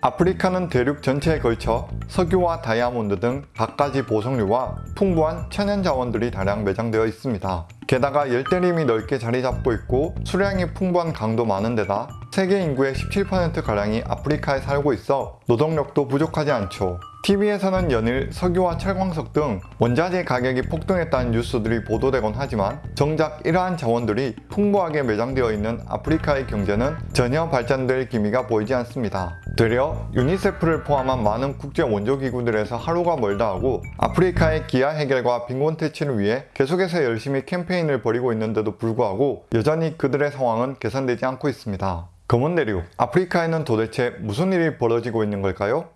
아프리카는 대륙 전체에 걸쳐 석유와 다이아몬드 등 갖가지 보석류와 풍부한 천연 자원들이 다량 매장되어 있습니다. 게다가 열대림이 넓게 자리 잡고 있고 수량이 풍부한 강도 많은 데다 세계 인구의 17%가량이 아프리카에 살고 있어 노동력도 부족하지 않죠. TV에서는 연일 석유와 철광석 등 원자재 가격이 폭등했다는 뉴스들이 보도되곤 하지만 정작 이러한 자원들이 풍부하게 매장되어 있는 아프리카의 경제는 전혀 발전될 기미가 보이지 않습니다. 되려 유니세프를 포함한 많은 국제 원조기구들에서 하루가 멀다 하고 아프리카의 기아 해결과 빈곤 퇴치를 위해 계속해서 열심히 캠페인을 벌이고 있는데도 불구하고 여전히 그들의 상황은 개선되지 않고 있습니다. 검은 대륙, 아프리카에는 도대체 무슨 일이 벌어지고 있는 걸까요?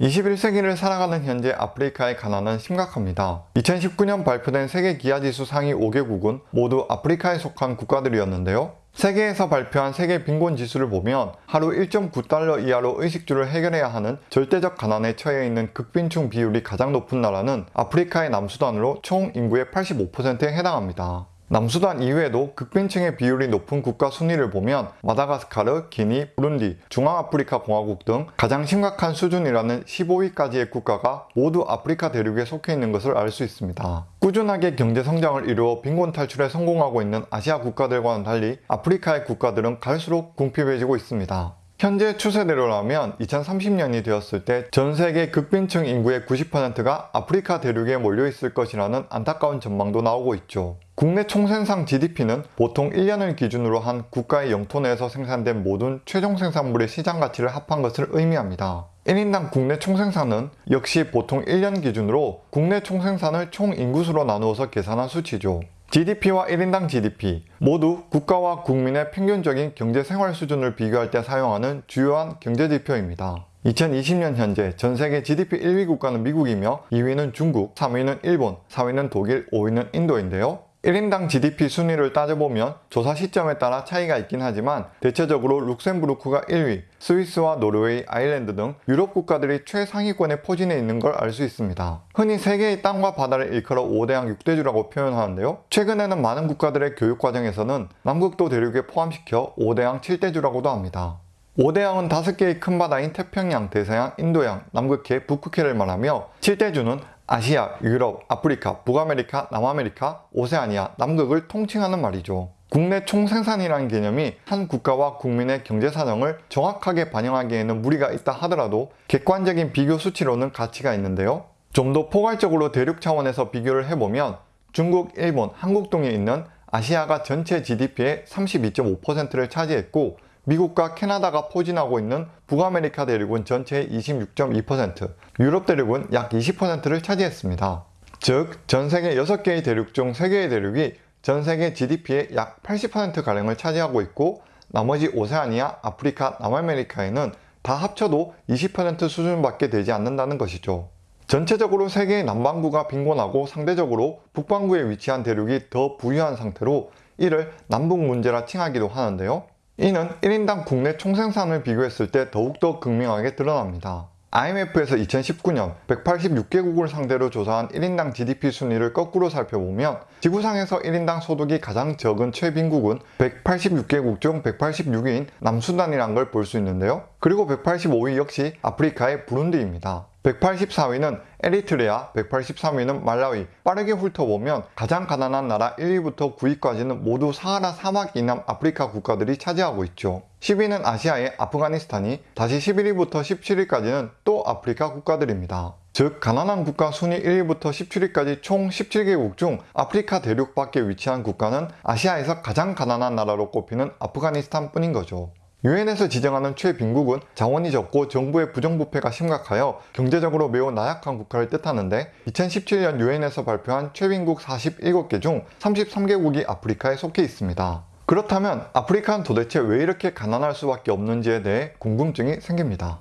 21세기를 살아가는 현재 아프리카의 가난은 심각합니다. 2019년 발표된 세계 기아지수 상위 5개국은 모두 아프리카에 속한 국가들이었는데요. 세계에서 발표한 세계 빈곤 지수를 보면 하루 1.9달러 이하로 의식주를 해결해야 하는 절대적 가난에 처해 있는 극빈층 비율이 가장 높은 나라는 아프리카의 남수단으로 총 인구의 85%에 해당합니다. 남수단 이외에도 극빈층의 비율이 높은 국가 순위를 보면 마다가스카르, 기니, 부룬디, 중앙아프리카 공화국 등 가장 심각한 수준이라는 15위까지의 국가가 모두 아프리카 대륙에 속해 있는 것을 알 수 있습니다. 꾸준하게 경제 성장을 이루어 빈곤 탈출에 성공하고 있는 아시아 국가들과는 달리 아프리카의 국가들은 갈수록 궁핍해지고 있습니다. 현재 추세대로라면 2030년이 되었을 때 전 세계 극빈층 인구의 90%가 아프리카 대륙에 몰려 있을 것이라는 안타까운 전망도 나오고 있죠. 국내 총생산 GDP는 보통 1년을 기준으로 한 국가의 영토 내에서 생산된 모든 최종 생산물의 시장 가치를 합한 것을 의미합니다. 1인당 국내 총생산은 역시 보통 1년 기준으로 국내 총생산을 총 인구수로 나누어서 계산한 수치죠. GDP와 1인당 GDP 모두 국가와 국민의 평균적인 경제생활 수준을 비교할 때 사용하는 주요한 경제지표입니다. 2020년 현재 전 세계 GDP 1위 국가는 미국이며 2위는 중국, 3위는 일본, 4위는 독일, 5위는 인도인데요. 1인당 GDP 순위를 따져보면 조사 시점에 따라 차이가 있긴 하지만 대체적으로 룩셈부르크가 1위, 스위스와 노르웨이, 아일랜드 등 유럽 국가들이 최상위권에 포진해 있는 걸 알 수 있습니다. 흔히 세계의 땅과 바다를 일컬어 5대양 6대주라고 표현하는데요. 최근에는 많은 국가들의 교육 과정에서는 남극도 대륙에 포함시켜 5대양 7대주라고도 합니다. 5대양은 5개의 큰 바다인 태평양, 대서양, 인도양, 남극해, 북극해를 말하며 7대주는 아시아, 유럽, 아프리카, 북아메리카, 남아메리카, 오세아니아, 남극을 통칭하는 말이죠. 국내 총생산이라는 개념이 한 국가와 국민의 경제 사정을 정확하게 반영하기에는 무리가 있다 하더라도 객관적인 비교 수치로는 가치가 있는데요. 좀 더 포괄적으로 대륙 차원에서 비교를 해보면 중국, 일본, 한국 등에 있는 아시아가 전체 GDP의 32.5%를 차지했고 미국과 캐나다가 포진하고 있는 북아메리카 대륙은 전체의 26.2%, 유럽 대륙은 약 20%를 차지했습니다. 즉, 전 세계 6개의 대륙 중 3개의 대륙이 전 세계 GDP의 약 80%가량을 차지하고 있고 나머지 오세아니아, 아프리카, 남아메리카에는 다 합쳐도 20% 수준밖에 되지 않는다는 것이죠. 전체적으로 세계의 남반구가 빈곤하고 상대적으로 북반구에 위치한 대륙이 더 부유한 상태로 이를 남북 문제라 칭하기도 하는데요. 이는 1인당 국내 총생산을 비교했을 때 더욱더 극명하게 드러납니다. IMF에서 2019년 186개국을 상대로 조사한 1인당 GDP 순위를 거꾸로 살펴보면 지구상에서 1인당 소득이 가장 적은 최빈국은 186개국 중 186위인 남수단이란 걸 볼 수 있는데요. 그리고 185위 역시 아프리카의 부룬디입니다. 184위는 에리트레아, 183위는 말라위. 빠르게 훑어보면 가장 가난한 나라 1위부터 9위까지는 모두 사하라 사막 이남 아프리카 국가들이 차지하고 있죠. 10위는 아시아의 아프가니스탄이, 다시 11위부터 17위까지는 또 아프리카 국가들입니다. 즉 가난한 국가 순위 1위부터 17위까지 총 17개국 중 아프리카 대륙 밖에 위치한 국가는 아시아에서 가장 가난한 나라로 꼽히는 아프가니스탄 뿐인 거죠. 유엔에서 지정하는 최빈국은 자원이 적고 정부의 부정부패가 심각하여 경제적으로 매우 나약한 국가를 뜻하는데 2017년 유엔에서 발표한 최빈국 47개 중 33개국이 아프리카에 속해 있습니다. 그렇다면 아프리카는 도대체 왜 이렇게 가난할 수밖에 없는지에 대해 궁금증이 생깁니다.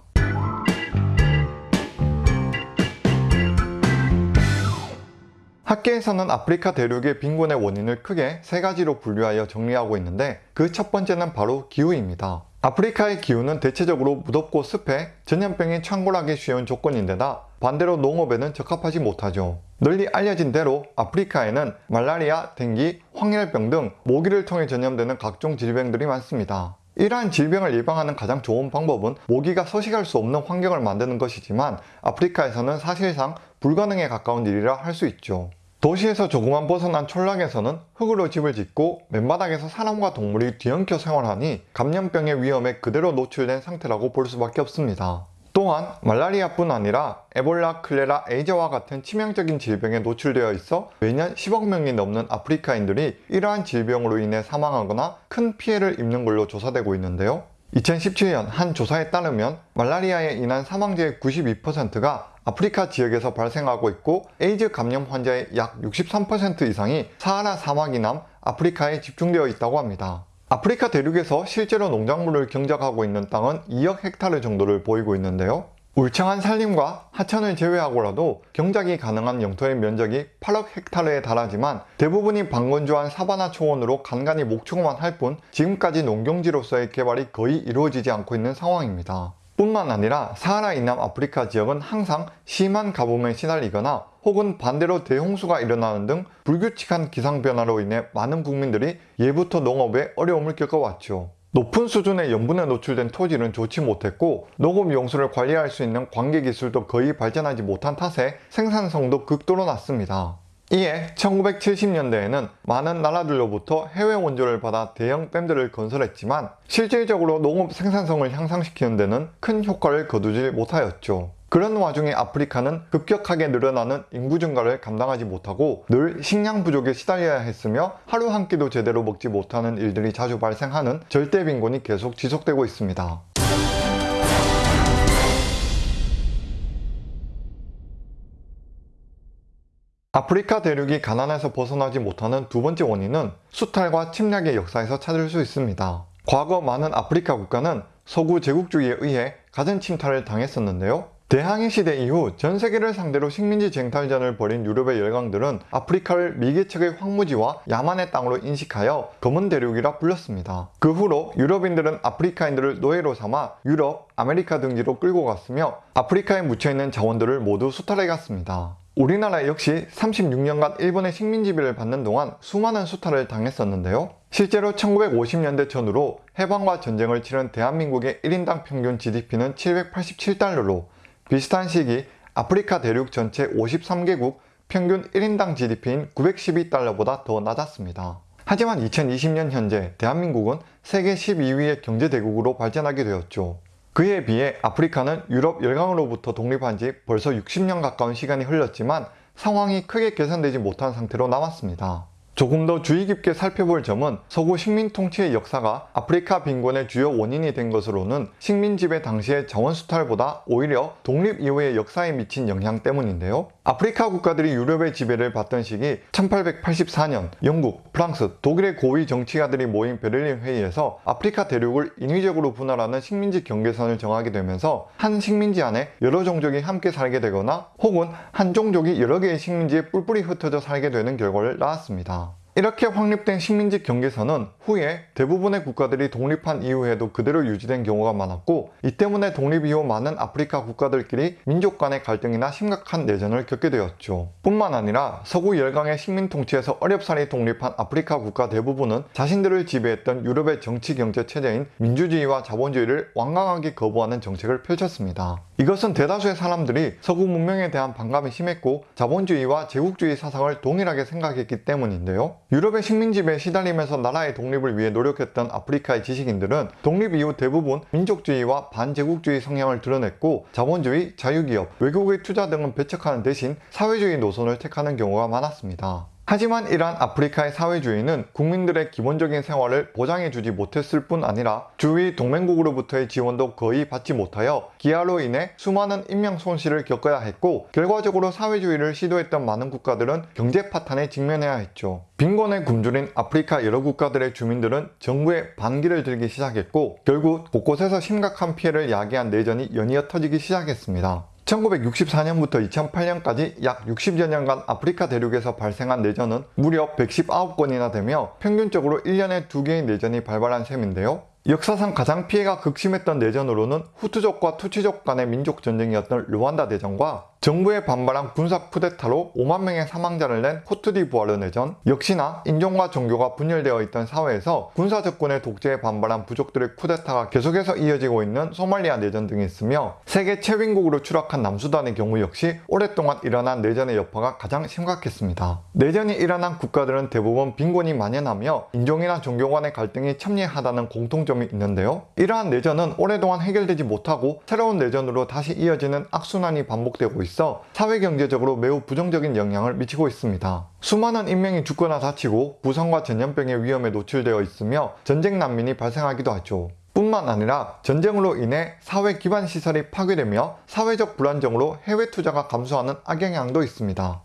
학계에서는 아프리카 대륙의 빈곤의 원인을 크게 세 가지로 분류하여 정리하고 있는데 그 첫 번째는 바로 기후입니다. 아프리카의 기후는 대체적으로 무덥고 습해 전염병이 창궐하기 쉬운 조건인데다 반대로 농업에는 적합하지 못하죠. 널리 알려진 대로 아프리카에는 말라리아, 댕기, 황열병 등 모기를 통해 전염되는 각종 질병들이 많습니다. 이러한 질병을 예방하는 가장 좋은 방법은 모기가 서식할 수 없는 환경을 만드는 것이지만 아프리카에서는 사실상 불가능에 가까운 일이라 할 수 있죠. 도시에서 조금만 벗어난 촌락에서는 흙으로 집을 짓고 맨바닥에서 사람과 동물이 뒤엉켜 생활하니 감염병의 위험에 그대로 노출된 상태라고 볼 수밖에 없습니다. 또한 말라리아뿐 아니라 에볼라, 콜레라, 에이즈와 같은 치명적인 질병에 노출되어 있어 매년 10억 명이 넘는 아프리카인들이 이러한 질병으로 인해 사망하거나 큰 피해를 입는 걸로 조사되고 있는데요. 2017년 한 조사에 따르면 말라리아에 인한 사망자의 92%가 아프리카 지역에서 발생하고 있고 에이즈 감염 환자의 약 63% 이상이 사하라 사막 이남 아프리카에 집중되어 있다고 합니다. 아프리카 대륙에서 실제로 농작물을 경작하고 있는 땅은 2억 헥타르 정도를 보이고 있는데요. 울창한 산림과 하천을 제외하고라도 경작이 가능한 영토의 면적이 8억 헥타르에 달하지만 대부분이 방건조한 사바나 초원으로 간간히 목축만 할 뿐 지금까지 농경지로서의 개발이 거의 이루어지지 않고 있는 상황입니다. 뿐만 아니라 사하라 이남 아프리카 지역은 항상 심한 가뭄에 시달리거나 혹은 반대로 대홍수가 일어나는 등 불규칙한 기상변화로 인해 많은 국민들이 예부터 농업에 어려움을 겪어왔죠. 높은 수준의 염분에 노출된 토질은 좋지 못했고 녹음 용수를 관리할 수 있는 관계 기술도 거의 발전하지 못한 탓에 생산성도 극도로 낮습니다. 이에 1970년대에는 많은 나라들로부터 해외 원조를 받아 대형 댐들을 건설했지만 실질적으로 농업 생산성을 향상시키는 데는 큰 효과를 거두지 못하였죠. 그런 와중에 아프리카는 급격하게 늘어나는 인구 증가를 감당하지 못하고 늘 식량 부족에 시달려야 했으며 하루 한 끼도 제대로 먹지 못하는 일들이 자주 발생하는 절대 빈곤이 계속 지속되고 있습니다. 아프리카 대륙이 가난에서 벗어나지 못하는 두 번째 원인은 수탈과 침략의 역사에서 찾을 수 있습니다. 과거 많은 아프리카 국가는 서구 제국주의에 의해 갖은 침탈을 당했었는데요. 대항해 시대 이후 전 세계를 상대로 식민지 쟁탈전을 벌인 유럽의 열강들은 아프리카를 미개척의 황무지와 야만의 땅으로 인식하여 검은 대륙이라 불렀습니다. 그 후로 유럽인들은 아프리카인들을 노예로 삼아 유럽, 아메리카 등지로 끌고 갔으며 아프리카에 묻혀있는 자원들을 모두 수탈해 갔습니다. 우리나라 역시 36년간 일본의 식민지배를 받는 동안 수많은 수탈을 당했었는데요. 실제로 1950년대 전후로 해방과 전쟁을 치른 대한민국의 1인당 평균 GDP는 787달러로 비슷한 시기 아프리카 대륙 전체 53개국 평균 1인당 GDP인 912달러보다 더 낮았습니다. 하지만 2020년 현재 대한민국은 세계 12위의 경제대국으로 발전하게 되었죠. 그에 비해 아프리카는 유럽 열강으로부터 독립한 지 벌써 60년 가까운 시간이 흘렀지만 상황이 크게 개선되지 못한 상태로 남았습니다. 조금 더 주의 깊게 살펴볼 점은 서구 식민 통치의 역사가 아프리카 빈곤의 주요 원인이 된 것으로는 식민 지배 당시의 자원 수탈보다 오히려 독립 이후의 역사에 미친 영향 때문인데요. 아프리카 국가들이 유럽의 지배를 받던 시기 1884년 영국, 프랑스, 독일의 고위 정치가들이 모인 베를린 회의에서 아프리카 대륙을 인위적으로 분할하는 식민지 경계선을 정하게 되면서 한 식민지 안에 여러 종족이 함께 살게 되거나 혹은 한 종족이 여러 개의 식민지에 뿔뿔이 흩어져 살게 되는 결과를 낳았습니다. 이렇게 확립된 식민지 경계선은 후에 대부분의 국가들이 독립한 이후에도 그대로 유지된 경우가 많았고 이 때문에 독립 이후 많은 아프리카 국가들끼리 민족 간의 갈등이나 심각한 내전을 겪게 되었죠. 뿐만 아니라 서구 열강의 식민 통치에서 어렵사리 독립한 아프리카 국가 대부분은 자신들을 지배했던 유럽의 정치 경제 체제인 민주주의와 자본주의를 완강하게 거부하는 정책을 펼쳤습니다. 이것은 대다수의 사람들이 서구 문명에 대한 반감이 심했고 자본주의와 제국주의 사상을 동일하게 생각했기 때문인데요. 유럽의 식민지배에 시달리면서 나라의 독립을 위해 노력했던 아프리카의 지식인들은 독립 이후 대부분 민족주의와 반제국주의 성향을 드러냈고 자본주의, 자유기업, 외국의 투자 등은 배척하는 대신 사회주의 노선을 택하는 경우가 많았습니다. 하지만 이러한 아프리카의 사회주의는 국민들의 기본적인 생활을 보장해주지 못했을 뿐 아니라 주위 동맹국으로부터의 지원도 거의 받지 못하여 기아로 인해 수많은 인명 손실을 겪어야 했고 결과적으로 사회주의를 시도했던 많은 국가들은 경제 파탄에 직면해야 했죠. 빈곤에 굶주린 아프리카 여러 국가들의 주민들은 정부에 반기를 들기 시작했고 결국 곳곳에서 심각한 피해를 야기한 내전이 연이어 터지기 시작했습니다. 1964년부터 2008년까지 약 60여 년간 아프리카 대륙에서 발생한 내전은 무려 119건이나 되며 평균적으로 1년에 2개의 내전이 발발한 셈인데요. 역사상 가장 피해가 극심했던 내전으로는 후투족과 투치족 간의 민족 전쟁이었던 르완다 대전과 정부의 반발한 군사 쿠데타로 5만 명의 사망자를 낸 코트디부아르 내전 역시나 인종과 종교가 분열되어 있던 사회에서 군사 접근의 독재에 반발한 부족들의 쿠데타가 계속해서 이어지고 있는 소말리아 내전 등이 있으며 세계 최빈국으로 추락한 남수단의 경우 역시 오랫동안 일어난 내전의 여파가 가장 심각했습니다. 내전이 일어난 국가들은 대부분 빈곤이 만연하며 인종이나 종교 간의 갈등이 첨예하다는 공통점이 있는데요. 이러한 내전은 오랫동안 해결되지 못하고 새로운 내전으로 다시 이어지는 악순환이 반복되고 있습니다. 있어 사회경제적으로 매우 부정적인 영향을 미치고 있습니다. 수많은 인명이 죽거나 다치고 부상과 전염병의 위험에 노출되어 있으며 전쟁 난민이 발생하기도 하죠. 뿐만 아니라 전쟁으로 인해 사회 기반 시설이 파괴되며 사회적 불안정으로 해외 투자가 감소하는 악영향도 있습니다.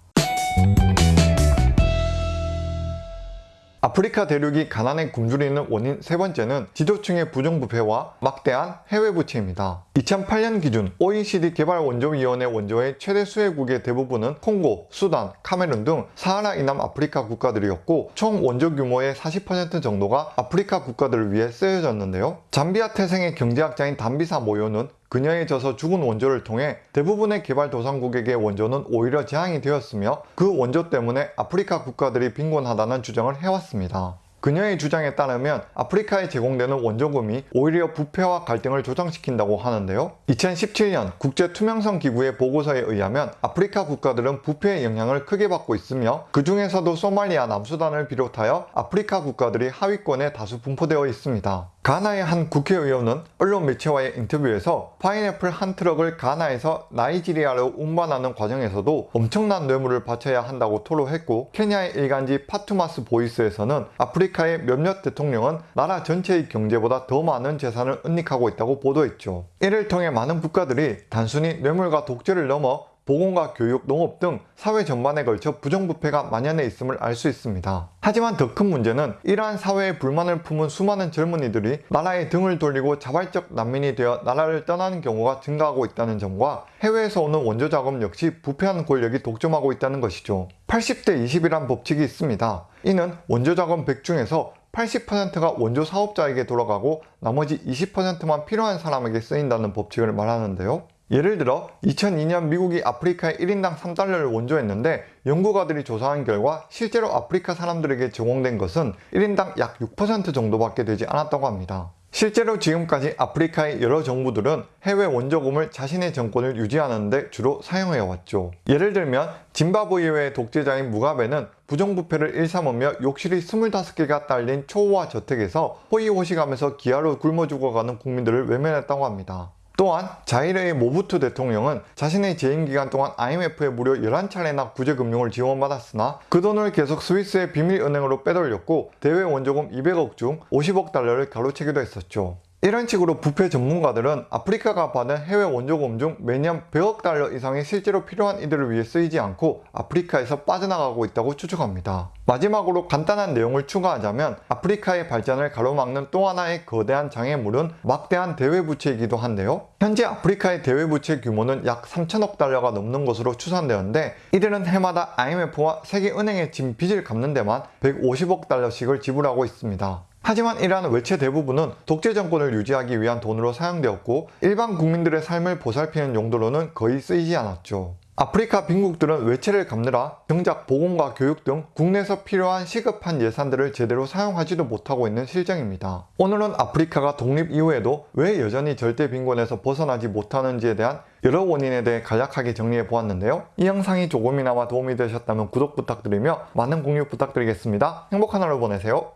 아프리카 대륙이 가난에 굶주리는 원인 세 번째는 지도층의 부정부패와 막대한 해외 부채입니다. 2008년 기준 OECD 개발원조위원회 원조의 최대 수혜국의 대부분은 콩고, 수단, 카메룬 등 사하라 이남 아프리카 국가들이었고 총 원조 규모의 40% 정도가 아프리카 국가들을 위해 쓰여졌는데요. 잠비아 태생의 경제학자인 담비사 모요는 그녀에 져서 죽은 원조를 통해 대부분의 개발도상국에게 원조는 오히려 재앙이 되었으며 그 원조 때문에 아프리카 국가들이 빈곤하다는 주장을 해왔습니다. 그녀의 주장에 따르면 아프리카에 제공되는 원조금이 오히려 부패와 갈등을 조장시킨다고 하는데요. 2017년 국제투명성 기구의 보고서에 의하면 아프리카 국가들은 부패의 영향을 크게 받고 있으며 그 중에서도 소말리아, 남수단을 비롯하여 아프리카 국가들이 하위권에 다수 분포되어 있습니다. 가나의 한 국회의원은 언론 매체와의 인터뷰에서 파인애플 한 트럭을 가나에서 나이지리아로 운반하는 과정에서도 엄청난 뇌물을 바쳐야 한다고 토로했고 케냐의 일간지 파투마스 보이스에서는 아프리카의 몇몇 대통령은 나라 전체의 경제보다 더 많은 재산을 은닉하고 있다고 보도했죠. 이를 통해 많은 국가들이 단순히 뇌물과 독재를 넘어 보건과 교육, 농업 등 사회 전반에 걸쳐 부정부패가 만연해 있음을 알 수 있습니다. 하지만 더 큰 문제는 이러한 사회에 불만을 품은 수많은 젊은이들이 나라에 등을 돌리고 자발적 난민이 되어 나라를 떠나는 경우가 증가하고 있다는 점과 해외에서 오는 원조 자금 역시 부패한 권력이 독점하고 있다는 것이죠. 80대 20이란 법칙이 있습니다. 이는 원조 자금 100 중에서 80%가 원조 사업자에게 돌아가고 나머지 20%만 필요한 사람에게 쓰인다는 법칙을 말하는데요. 예를 들어 2002년 미국이 아프리카에 1인당 3달러를 원조했는데 연구가들이 조사한 결과 실제로 아프리카 사람들에게 제공된 것은 1인당 약 6% 정도밖에 되지 않았다고 합니다. 실제로 지금까지 아프리카의 여러 정부들은 해외 원조금을 자신의 정권을 유지하는 데 주로 사용해왔죠. 예를 들면 짐바브웨의 독재자인 무가베는 부정부패를 일삼으며 욕실이 25개가 딸린 초호화 저택에서 호의호식하면서 기아로 굶어 죽어가는 국민들을 외면했다고 합니다. 또한 자이르의 모부투 대통령은 자신의 재임 기간 동안 IMF에 무려 11차례나 구제금융을 지원받았으나 그 돈을 계속 스위스의 비밀은행으로 빼돌렸고 대외 원조금 200억 중 50억 달러를 가로채기도 했었죠. 이런 식으로 부패 전문가들은 아프리카가 받은 해외 원조금 중 매년 100억 달러 이상이 실제로 필요한 이들을 위해 쓰이지 않고 아프리카에서 빠져나가고 있다고 추측합니다. 마지막으로 간단한 내용을 추가하자면 아프리카의 발전을 가로막는 또 하나의 거대한 장애물은 막대한 대외부채이기도 한데요. 현재 아프리카의 대외부채 규모는 약 3천억 달러가 넘는 것으로 추산되었는데 이들은 해마다 IMF와 세계은행에 진 빚을 갚는 데만 150억 달러씩을 지불하고 있습니다. 하지만 이러한 외채 대부분은 독재 정권을 유지하기 위한 돈으로 사용되었고 일반 국민들의 삶을 보살피는 용도로는 거의 쓰이지 않았죠. 아프리카 빈국들은 외채를 갚느라 정작 보건과 교육 등 국내에서 필요한 시급한 예산들을 제대로 사용하지도 못하고 있는 실정입니다. 오늘은 아프리카가 독립 이후에도 왜 여전히 절대 빈곤에서 벗어나지 못하는지에 대한 여러 원인에 대해 간략하게 정리해 보았는데요. 이 영상이 조금이나마 도움이 되셨다면 구독 부탁드리며 많은 공유 부탁드리겠습니다. 행복한 하루 보내세요.